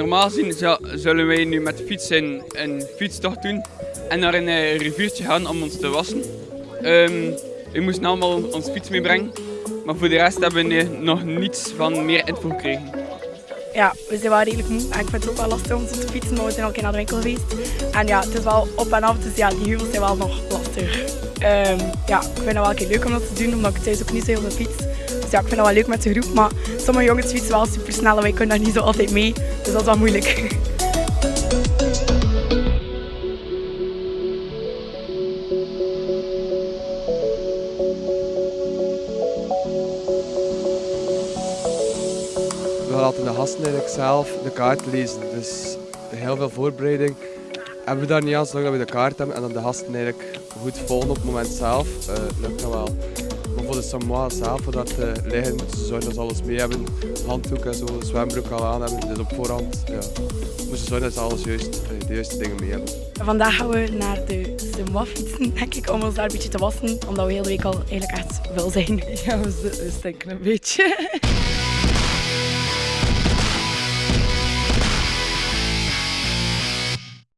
Normaal gezien zullen wij nu met de fiets een, een fietstocht doen en naar een uh, riviertje gaan om ons te wassen. We moesten allemaal ons fiets meebrengen, maar voor de rest hebben we nog niets van meer info gekregen. Ja, we zijn wel redelijk moe en ik vind het ook wel lastig om te fietsen, maar we zijn keer naar de winkel geweest. En ja, het is wel op en af, dus ja, die heuvels zijn wel nog lastig. Um, ja, ik vind het wel leuk om dat te doen, omdat ik thuis ook niet zo heel veel fiets. Dus ja, ik vind het wel leuk met de groep, maar sommige jongens fietsen wel super snel en wij kunnen daar niet zo altijd mee. Dat is wel moeilijk. we laten de gasten eigenlijk zelf de kaart lezen. Dus heel veel voorbereiding hebben we daar niet aan, zolang we de kaart hebben en dan de gasten eigenlijk goed volgen op het moment zelf. Uh, lukt dat wel. Maar voor de Samoa zelf, voor dat te liggen, moeten ze zorgen dat ze alles mee hebben. Handdoek en zo, zwembroek al aan hebben. Dus op voorhand ja, moeten ze zorgen dat ze alles juist, eh, de juiste dingen mee hebben. Vandaag gaan we naar de Samoa fietsen, denk ik, om ons daar een beetje te wassen. Omdat we heel de week al eigenlijk echt wel zijn. Ja, we stinken een beetje.